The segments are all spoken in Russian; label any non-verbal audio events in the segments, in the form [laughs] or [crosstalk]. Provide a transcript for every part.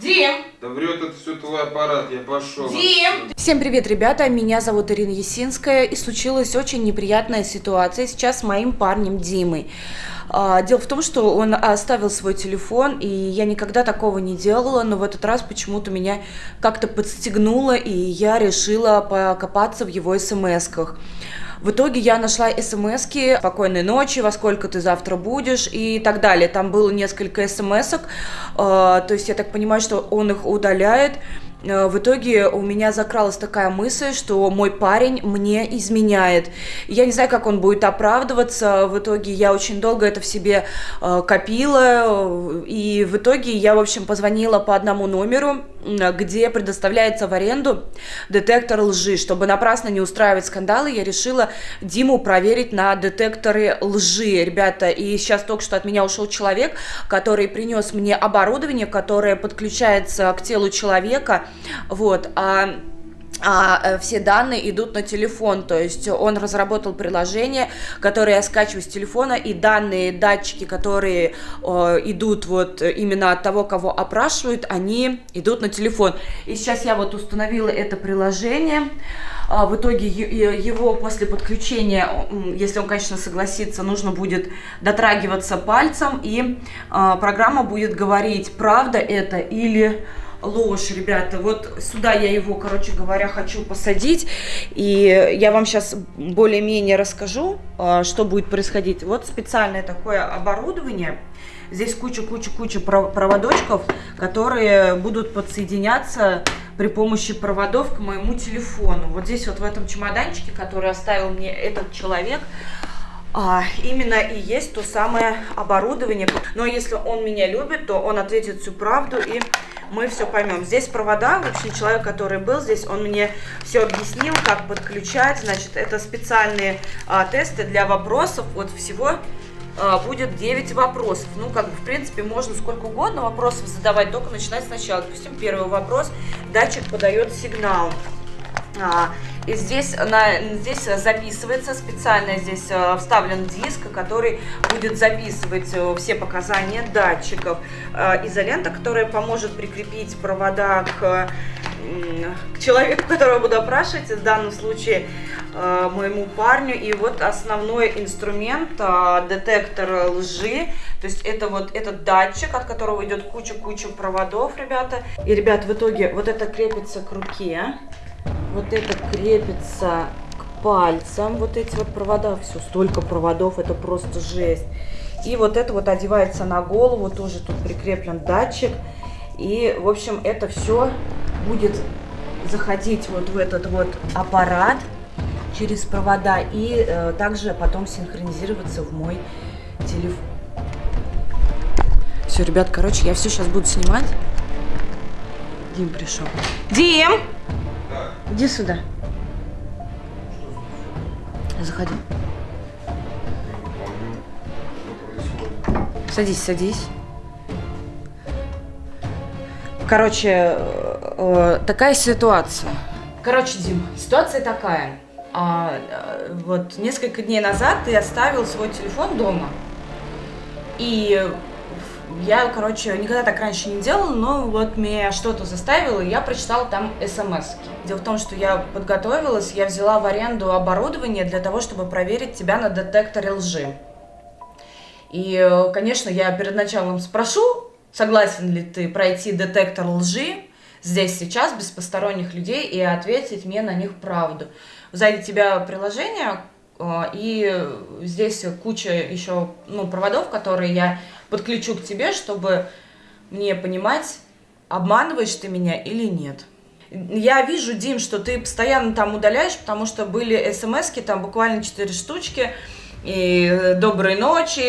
Дим! Да врет это все твой аппарат, я пошел. Дим! Всем привет, ребята, меня зовут Ирина Есинская, и случилась очень неприятная ситуация сейчас с моим парнем Димой. А, дело в том, что он оставил свой телефон, и я никогда такого не делала, но в этот раз почему-то меня как-то подстегнуло, и я решила покопаться в его смс-ках. В итоге я нашла смс «Спокойной ночи», «Во сколько ты завтра будешь» и так далее. Там было несколько смс-ок, э, то есть я так понимаю, что он их удаляет. Э, в итоге у меня закралась такая мысль, что мой парень мне изменяет. Я не знаю, как он будет оправдываться. В итоге я очень долго это в себе э, копила. И в итоге я, в общем, позвонила по одному номеру, где предоставляется в аренду детектор лжи. Чтобы напрасно не устраивать скандалы, я решила Диму проверить на детекторы лжи, ребята. И сейчас только что от меня ушел человек, который принес мне оборудование, которое подключается к телу человека вот, а а э, все данные идут на телефон, то есть он разработал приложение, которое я скачиваю с телефона, и данные датчики, которые э, идут вот именно от того, кого опрашивают, они идут на телефон. И сейчас я вот установила это приложение, а в итоге его после подключения, если он, конечно, согласится, нужно будет дотрагиваться пальцем, и э, программа будет говорить, правда это или ложь, ребята. Вот сюда я его, короче говоря, хочу посадить. И я вам сейчас более-менее расскажу, а, что будет происходить. Вот специальное такое оборудование. Здесь куча-куча-куча проводочков, которые будут подсоединяться при помощи проводов к моему телефону. Вот здесь вот в этом чемоданчике, который оставил мне этот человек, а, именно и есть то самое оборудование. Но если он меня любит, то он ответит всю правду и мы все поймем. Здесь провода, в общем, человек, который был здесь, он мне все объяснил, как подключать. Значит, это специальные а, тесты для вопросов. Вот всего а, будет 9 вопросов. Ну, как бы, в принципе, можно сколько угодно вопросов задавать, только начинать сначала. Допустим, первый вопрос. Датчик подает сигнал. А, и здесь, на, здесь записывается специально, здесь э, вставлен диск, который будет записывать э, все показания датчиков. Э, изолента, которая поможет прикрепить провода к, к человеку, которого буду опрашивать, в данном случае моему парню. И вот основной инструмент, детектор лжи. То есть это вот этот датчик, от которого идет куча-куча проводов, ребята. И, ребят, в итоге вот это крепится к руке. Вот это крепится к пальцам, вот эти вот провода. Все, столько проводов, это просто жесть. И вот это вот одевается на голову, тоже тут прикреплен датчик. И, в общем, это все будет заходить вот в этот вот аппарат через провода и э, также потом синхронизироваться в мой телефон. Все, ребят, короче, я все сейчас буду снимать. Дим пришел. Дим! Иди сюда. Заходи. Садись, садись. Короче, э, э, такая ситуация. Короче, Дим, ситуация такая. А, э, вот несколько дней назад ты оставил свой телефон дома. И я, короче, никогда так раньше не делала, но вот меня что-то заставило, и я прочитала там смс -ки. Дело в том, что я подготовилась, я взяла в аренду оборудование для того, чтобы проверить тебя на детекторе лжи. И, конечно, я перед началом спрошу, согласен ли ты пройти детектор лжи здесь сейчас, без посторонних людей, и ответить мне на них правду. Сзади тебя приложение, и здесь куча еще ну, проводов, которые я подключу к тебе, чтобы мне понимать, обманываешь ты меня или нет. Я вижу, Дим, что ты постоянно там удаляешь, потому что были смс там буквально 4 штучки, и доброй ночи,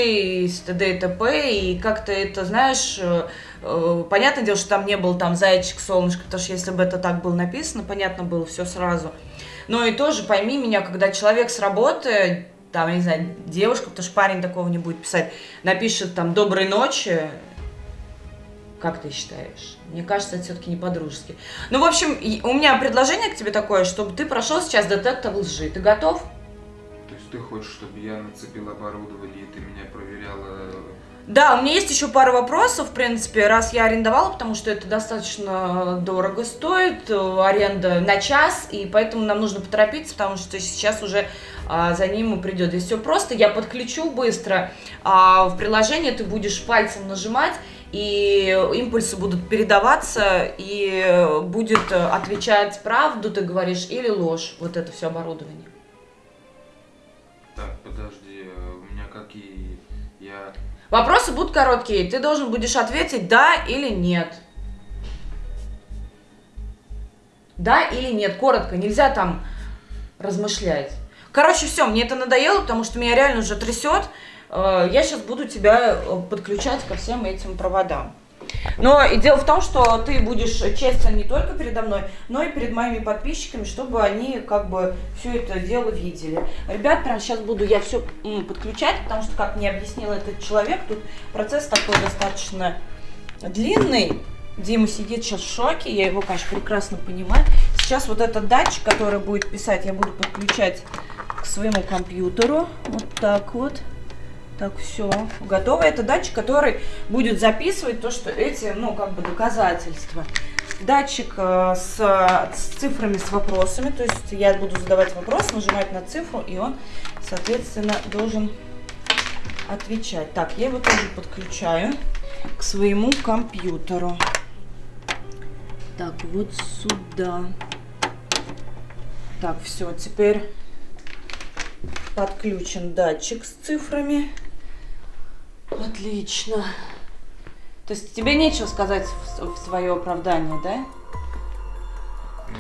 и т.д. и т.п. И как-то это, знаешь, э, э, понятное дело, что там не был там зайчик, солнышко, потому что если бы это так было написано, понятно было все сразу. Но и тоже пойми меня, когда человек с работы там, я не знаю, девушка, потому что парень такого не будет писать, напишет там «доброй ночи», как ты считаешь? Мне кажется, это все-таки не по-дружески. Ну, в общем, у меня предложение к тебе такое, чтобы ты прошел сейчас детектор лжи. Ты готов? То есть ты хочешь, чтобы я нацепил оборудование, и ты меня проверяла Да, у меня есть еще пара вопросов, в принципе, раз я арендовала, потому что это достаточно дорого стоит, э, аренда на час, и поэтому нам нужно поторопиться, потому что сейчас уже а, за ним придет. Здесь все просто, я подключу быстро, а, в приложение ты будешь пальцем нажимать, и импульсы будут передаваться, и будет отвечать правду, ты говоришь, или ложь, вот это все оборудование. Так, подожди, э, у меня какие... Я... Вопросы будут короткие. Ты должен будешь ответить да или нет. Да или нет, коротко, нельзя там размышлять. Короче, все, мне это надоело, потому что меня реально уже трясет. Э, я сейчас буду тебя э, подключать ко всем этим проводам. Но и дело в том, что ты будешь честен не только передо мной, но и перед моими подписчиками, чтобы они как бы все это дело видели. Ребят, прямо сейчас буду я все подключать, потому что, как мне объяснил этот человек, тут процесс такой достаточно длинный. Дима сидит сейчас в шоке, я его, конечно, прекрасно понимаю. Сейчас вот этот датчик, который будет писать, я буду подключать к своему компьютеру. Вот так вот. Так, все, готово. Это датчик, который будет записывать то, что эти, ну, как бы доказательства. Датчик э, с, с цифрами, с вопросами. То есть я буду задавать вопрос, нажимать на цифру, и он, соответственно, должен отвечать. Так, я его тоже подключаю к своему компьютеру. Так, вот сюда. Так, все, теперь подключен датчик с цифрами. Отлично. То есть тебе нечего сказать в, в свое оправдание, да?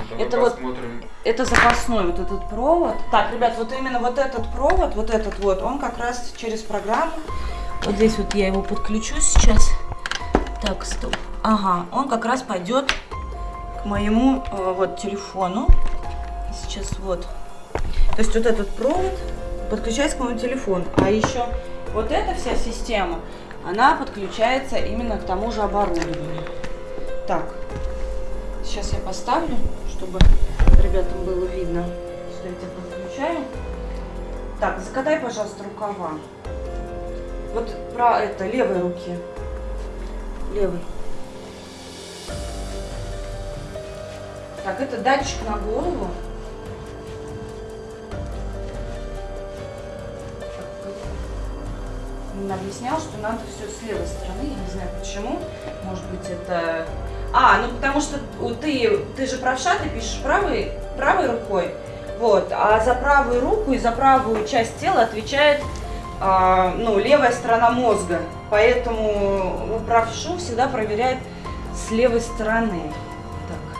Ну, это посмотрим. вот это запасной вот этот провод. Так, ребят, вот именно вот этот провод, вот этот вот, он как раз через программу. Вот здесь вот я его подключу сейчас. Так, стоп. Ага, он как раз пойдет к моему э, вот телефону. Сейчас вот. То есть вот этот провод подключается к моему телефону. А еще вот эта вся система, она подключается именно к тому же оборудованию. Так, сейчас я поставлю, чтобы ребятам было видно, что я тебя подключаю. Так, закатай, пожалуйста, рукава. Вот про это, левой руки. Левой. Так, это датчик на голову. Объяснял, что надо все с левой стороны, я не знаю почему, может быть это... А, ну потому что ты, ты же правша, ты пишешь правой, правой рукой, вот, а за правую руку и за правую часть тела отвечает, а, ну, левая сторона мозга, поэтому правшу всегда проверяет с левой стороны. Так,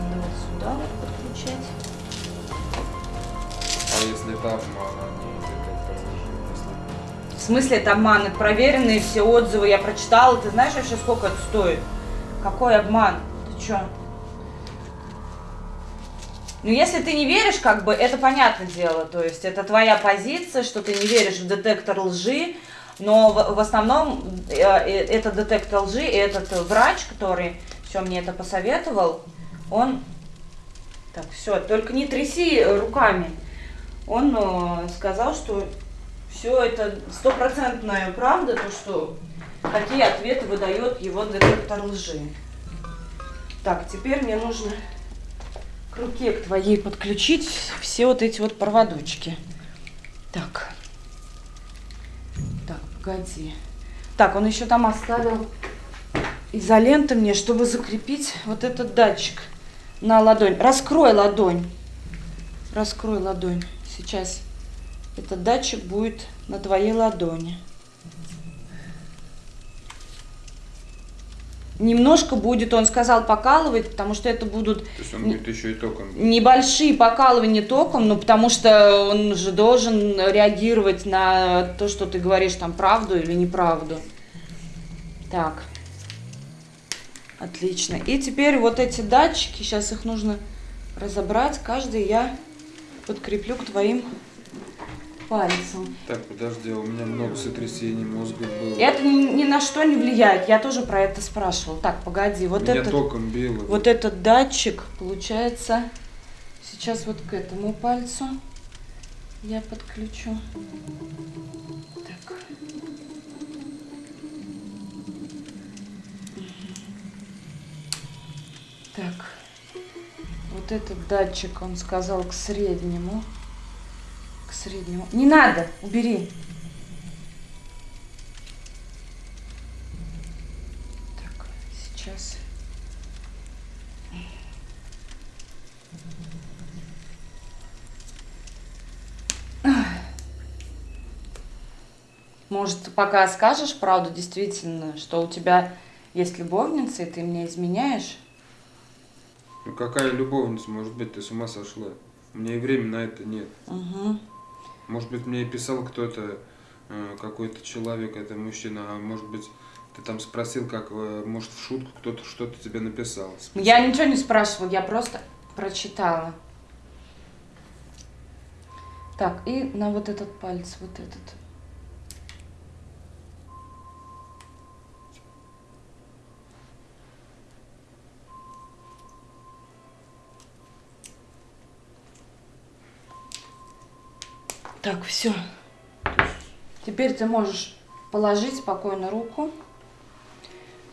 надо вот сюда подключать. А если там она в смысле это обман? Это проверенные все отзывы, я прочитала. Ты знаешь вообще, сколько это стоит? Какой обман? Ты что? Ну, если ты не веришь, как бы, это понятное дело. То есть, это твоя позиция, что ты не веришь в детектор лжи. Но в, в основном э, э, это детектор лжи, и этот врач, который все мне это посоветовал, он... Так, все, только не тряси руками. Он э, сказал, что все это стопроцентная правда, то, что какие ответы выдает его детектор лжи. Так, теперь мне нужно к руке к твоей подключить все вот эти вот проводочки. Так. Так, погоди. Так, он еще там оставил изоленты мне, чтобы закрепить вот этот датчик на ладонь. Раскрой ладонь. Раскрой ладонь. Сейчас этот датчик будет на твоей ладони. Немножко будет, он сказал, покалывать, потому что это будут... То есть он будет еще и током? Небольшие покалывания током, но потому что он же должен реагировать на то, что ты говоришь, там, правду или неправду. Так. Отлично. И теперь вот эти датчики, сейчас их нужно разобрать. Каждый я подкреплю к твоим пальцем. Так, подожди, а у меня много сотрясений мозга было. Это ни, ни на что не влияет, я тоже про это спрашивала. Так, погоди, вот меня этот... током било. Вот этот датчик, получается, сейчас вот к этому пальцу я подключу. Так. Так. Вот этот датчик, он сказал, к среднему. К среднему. Не надо, убери. Так, сейчас. Может, пока скажешь правду действительно, что у тебя есть любовница, и ты мне изменяешь? Ну какая любовница, может быть, ты с ума сошла? У меня и времени на это нет. Угу. Может быть, мне писал кто-то, э, какой-то человек, это мужчина, а может быть, ты там спросил, как, э, может, в шутку кто-то что-то тебе написал. Я ничего не спрашивала, я просто прочитала. Так, и на вот этот палец, вот этот. Так, все. Теперь ты можешь положить спокойно руку.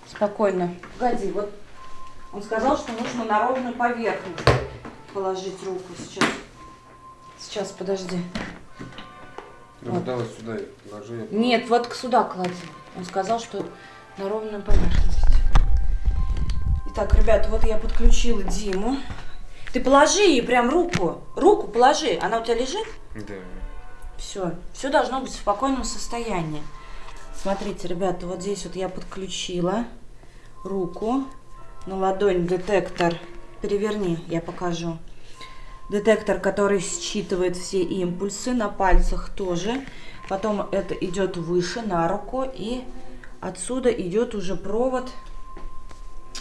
Спокойно. Погоди, вот он сказал, что нужно на ровную поверхность положить руку сейчас. Сейчас, подожди. Ну, Вот. давай сюда и положи. Нет, вот к сюда клади. Он сказал, что на ровную поверхность. Итак, ребят, вот я подключила Диму. Ты положи ей прям руку. Руку положи. Она у тебя лежит? Да. Все. Все должно быть в спокойном состоянии. Смотрите, ребята, вот здесь вот я подключила руку на ладонь детектор. Переверни, я покажу. Детектор, который считывает все импульсы, на пальцах тоже. Потом это идет выше на руку и отсюда идет уже провод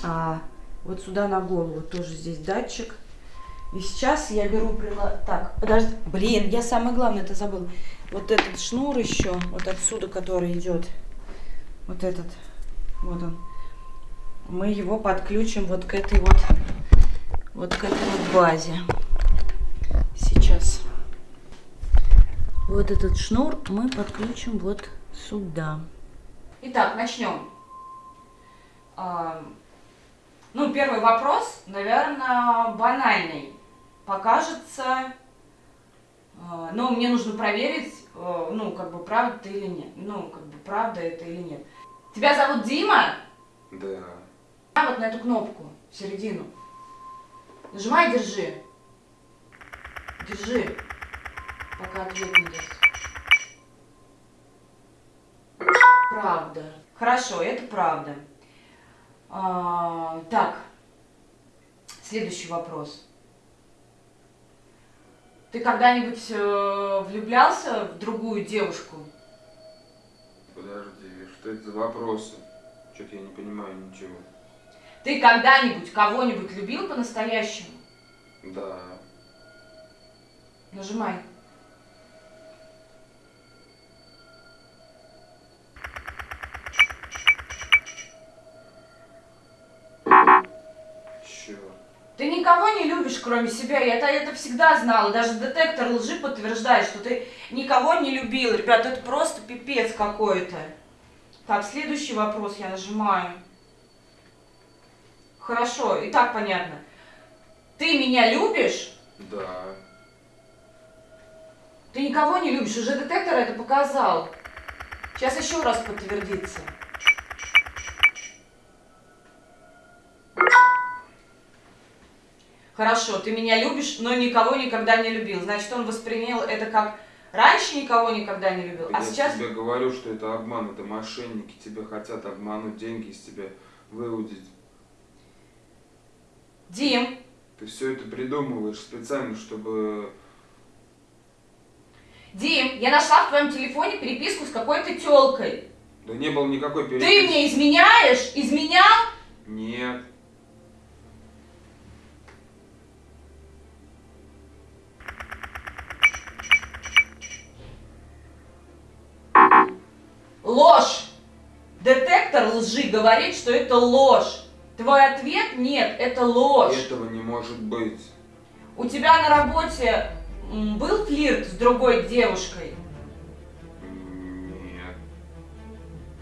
а, вот сюда на голову. Тоже здесь датчик. И сейчас я беру прила... Так, подожди. Блин, я самое главное это забыл. Вот этот шнур еще, вот отсюда, который идет. Вот этот. Вот он. Мы его подключим вот к этой вот, вот к этой вот базе. Сейчас. Вот этот шнур мы подключим вот сюда. Итак, начнем. Ну, первый вопрос, наверное, банальный. Покажется, а, но мне нужно проверить, а, ну, как бы, правда ты или нет. Ну, как бы, правда это или нет. Тебя зовут Дима? Да. А вот на эту кнопку, в середину. Нажимай, держи. Держи, пока ответ не даст. Правда. Хорошо, это правда. А, так, следующий вопрос. Ты когда-нибудь э, влюблялся в другую девушку? Подожди, что это за вопросы? Что-то я не понимаю ничего. Ты когда-нибудь кого-нибудь любил по-настоящему? Да. Нажимай. Ты никого не любишь, кроме себя. Я это, это всегда знала. Даже детектор лжи подтверждает, что ты никого не любил. Ребят, это просто пипец какой-то. Так, следующий вопрос я нажимаю. Хорошо, и так понятно. Ты меня любишь? Да. Ты никого не любишь. Уже детектор это показал. Сейчас еще раз подтвердится. Хорошо, ты меня любишь, но никого никогда не любил. Значит, он воспринял это как раньше никого никогда не любил, а я сейчас... тебе говорю, что это обман, это мошенники, тебе хотят обмануть, деньги из тебя выудить. Дим, Ты все это придумываешь специально, чтобы... Дим, я нашла в твоем телефоне переписку с какой-то телкой. Да не было никакой Ты переписки. мне изменяешь? Изменял? Нет. Лжи говорит, что это ложь. Твой ответ нет, это ложь. Этого не может быть. У тебя на работе был флирт с другой девушкой? Нет.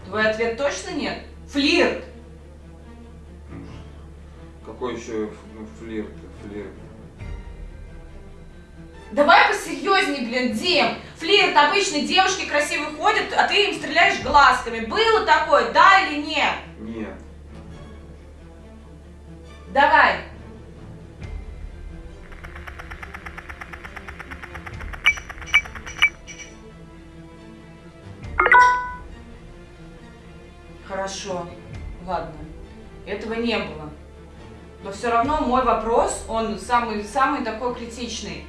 Твой ответ точно нет? Флирт. Какой какой еще ну, флирт, флирт? Давай посерьезнее, блин, Дим. Флирт, обычно девушки красивые ходят, а ты им стреляешь глазками. Было такое, да или нет? Нет. Давай. Хорошо, ладно, этого не было. Но все равно мой вопрос, он самый, самый такой критичный.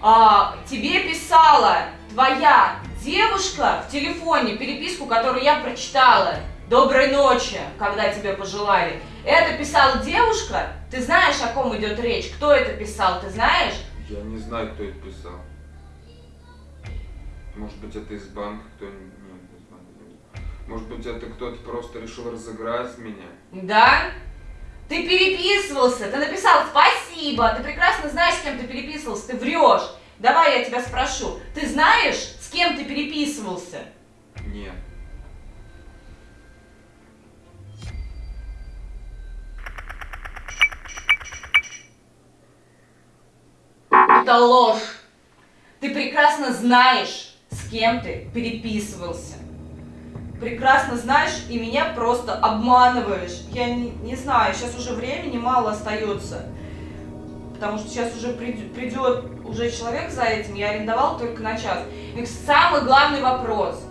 А, тебе писала твоя девушка в телефоне переписку, которую я прочитала. Доброй ночи, когда тебе пожелали. Это писала девушка? Ты знаешь, о ком идет речь? Кто это писал, ты знаешь? Я не знаю, кто это писал. Может быть, это из банка кто-нибудь. Может быть, это кто-то просто решил разыграть меня? Да? Ты переписывался, ты написал спасибо, ты прекрасно знаешь, с кем ты переписывался, ты врешь. Давай я тебя спрошу, ты знаешь, с кем ты переписывался? Нет. Это ложь. Ты прекрасно знаешь, с кем ты переписывался прекрасно знаешь и меня просто обманываешь. Я не, не знаю, сейчас уже времени мало остается, потому что сейчас уже придет, придет уже человек за этим, я арендовал только на час. И самый главный вопрос.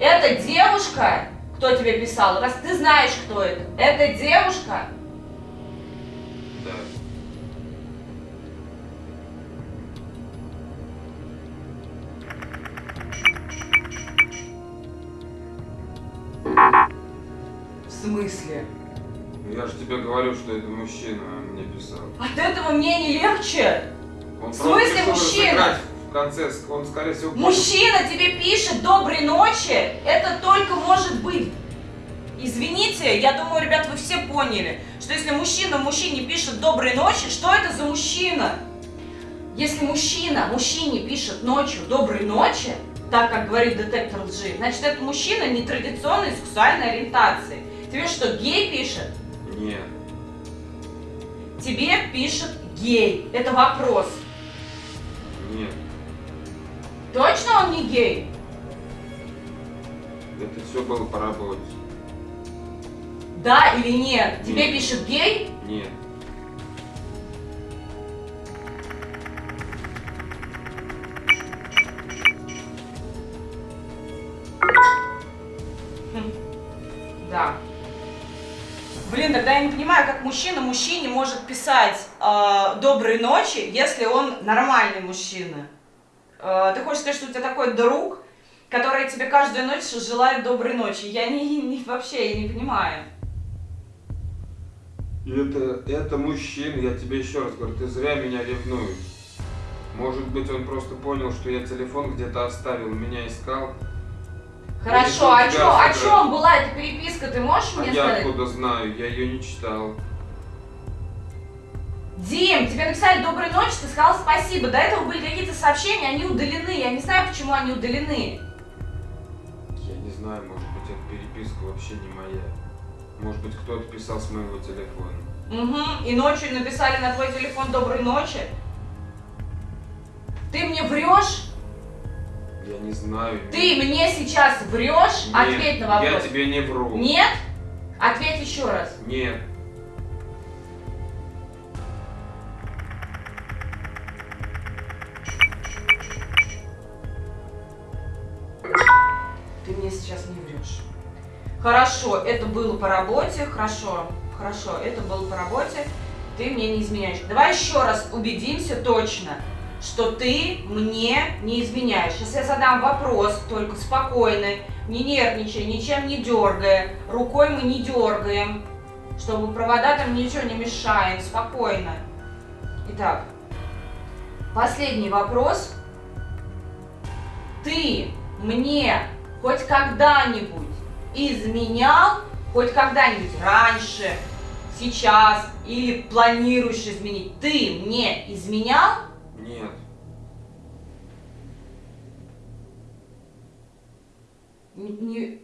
Это девушка, кто тебе писал, раз ты знаешь, кто это, это девушка? Смысле? Я же тебе говорю, что это мужчина мне писал. От этого мне не легче. Он В смысле мужчина? В конце, он, скорее всего, Мужчина тебе пишет «Доброй ночи», это только может быть. Извините, я думаю, ребят, вы все поняли, что если мужчина мужчине пишет «Доброй ночи», что это за мужчина? Если мужчина мужчине пишет ночью «Доброй ночи», так как говорит детектор лжи, значит, это мужчина нетрадиционной сексуальной ориентации. Тебе что, гей пишет? Нет. Тебе пишет гей. Это вопрос. Нет. Точно он не гей? Это все было по работе. Да или нет? Тебе Нет. пишет гей? Нет. Понимаю, как мужчина мужчине может писать э, доброй ночи, если он нормальный мужчина. Э, ты хочешь сказать, что у тебя такой друг, который тебе каждую ночь желает доброй ночи? Я не, [laughs] не вообще я не понимаю. Это, это мужчина, я тебе еще раз говорю, ты зря меня ревнуешь. Может быть, он просто понял, что я телефон где-то оставил, меня искал. Хорошо, Я о решил чем, тебя о чем была эта переписка, ты можешь А мне я сказать? откуда знаю, я ее не читал. Дим, тебе написали доброй ночи, ты сказал спасибо. До этого были какие-то сообщения, они удалены. Я не знаю, почему они удалены. Я не знаю, может быть, эта переписка вообще не моя. Может быть, кто-то писал с моего телефона. Угу. И ночью написали на твой телефон доброй ночи. Ты мне врешь? Я не знаю. Ты мне сейчас врешь? Нет, Ответь на вопрос. Я тебе не вру. Нет? Ответь еще раз. Нет. Ты мне сейчас не врешь. Хорошо, это было по работе, хорошо, хорошо, это было по работе, ты мне не изменяешь. Давай еще раз убедимся точно, что ты мне не изменяешь. Сейчас я задам вопрос, только спокойный, не нервничай, ничем не дергая, рукой мы не дергаем, чтобы провода там ничего не мешаем, спокойно. Итак, последний вопрос. Ты мне хоть когда-нибудь изменял, хоть когда-нибудь раньше, сейчас или планируешь изменить, ты мне изменял? Нет. Не... не...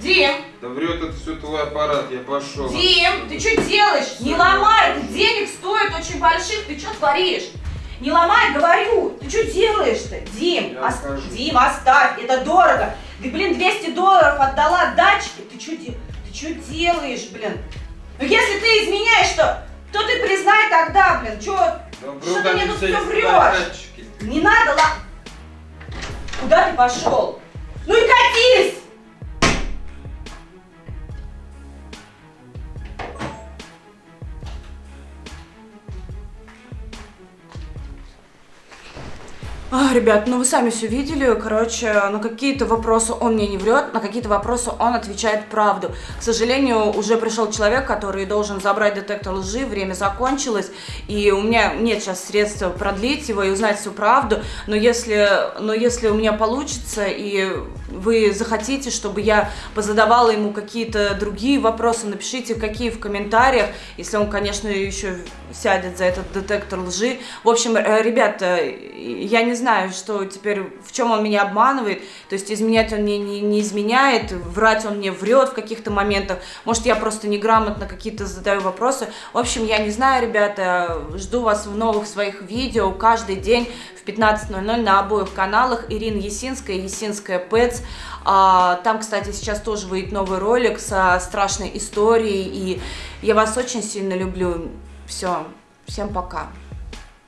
Дим! Да врет это все твой аппарат, я пошел. Дим, ты что делаешь? Не ломай, это денег стоит очень больших, ты что творишь? Не ломай, говорю, ты что делаешь-то? Дим, ос... Дим, оставь, это дорого. Ты, блин, 200 долларов отдала датчике, ты что ты что делаешь, блин? Ну если ты изменяешь, то, то ты признай тогда, блин, что врут что ты мне тут все врешь? Не надо, ла... Куда ты пошел? Ну и катись! А, ребят, ну вы сами все видели. Короче, на какие-то вопросы он мне не врет, на какие-то вопросы он отвечает правду. К сожалению, уже пришел человек, который должен забрать детектор лжи, время закончилось, и у меня нет сейчас средств продлить его и узнать всю правду. Но если, но если у меня получится, и вы захотите, чтобы я позадавала ему какие-то другие вопросы, напишите, какие в комментариях, если он, конечно, еще сядет за этот детектор лжи. В общем, э, ребята, я не знаю, что теперь, в чем он меня обманывает, то есть изменять он мне не, не изменяет, врать он мне врет в каких-то моментах, может, я просто неграмотно какие-то задаю вопросы. В общем, я не знаю, ребята, жду вас в новых своих видео каждый день в 15.00 на обоих каналах. Ирина Есинская, Есинская Пэтс. А, там, кстати, сейчас тоже выйдет новый ролик со страшной историей, и я вас очень сильно люблю. Все, всем пока.